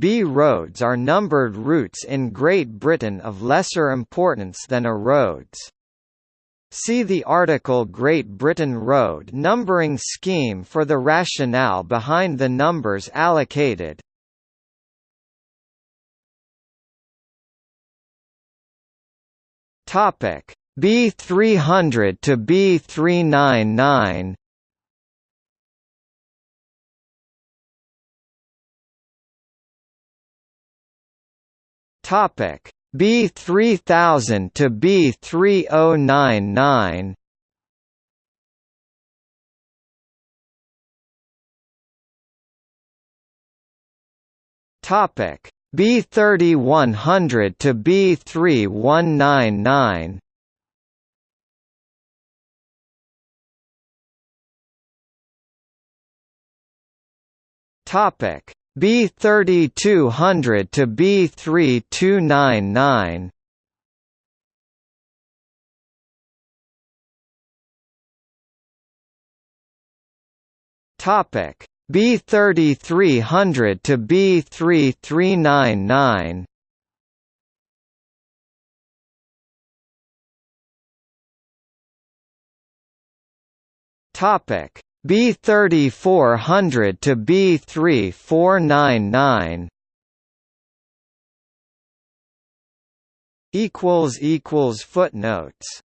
B roads are numbered routes in Great Britain of lesser importance than A roads. See the article Great Britain Road numbering scheme for the rationale behind the numbers allocated. Topic B300 to B399 Topic B3000 to B3099 Topic B3100 to B3199 Topic B3200 to B3299 Topic. B3300 to B3399 Topic B3400 to B3499 equals equals footnotes